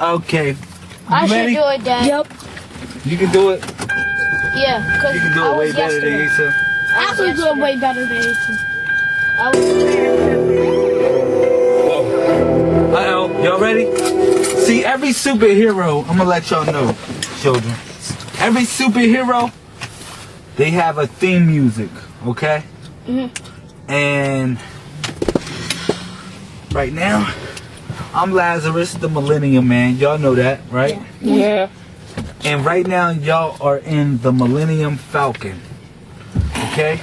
Okay. I You should do it, Dad. Yep. You can do it. Yeah, because You can do I it way was better than yesterday. Issa. I I was do it way better than Ethan. I was Uh oh. Y'all ready? See, every superhero, I'm gonna let y'all know, children. Every superhero, they have a theme music, okay? Mhm. And right now, I'm Lazarus, the Millennium Man. Y'all know that, right? Yeah. And right now, y'all are in the Millennium Falcon. Okay?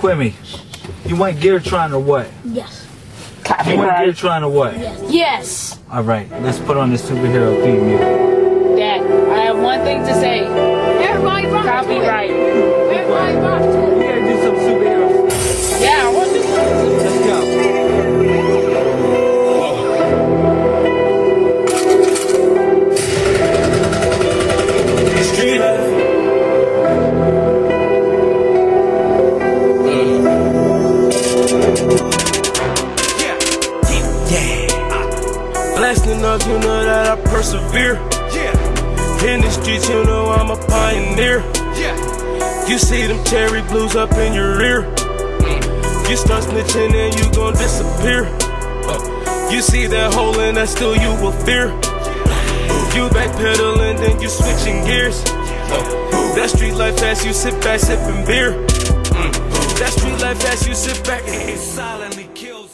Quimmy, you want Geartron or what? Yes. You want Geartron or what? Yes. yes. Alright, let's put on the superhero theme music. Dad, I have one thing to say. Everybody rock to it. Copyright. Everybody Street life. Yeah, yeah, yeah. Blasting you know that I persevere. Yeah. In the streets, you know I'm a pioneer. Yeah. You see them cherry blues up in your ear. You start snitching and you gon' disappear. Uh, You see that hole and that still you will fear. You backpedaling, then you switching gears. That street life as you sit back sipping beer. Mm. That street life as you sit back and silently kill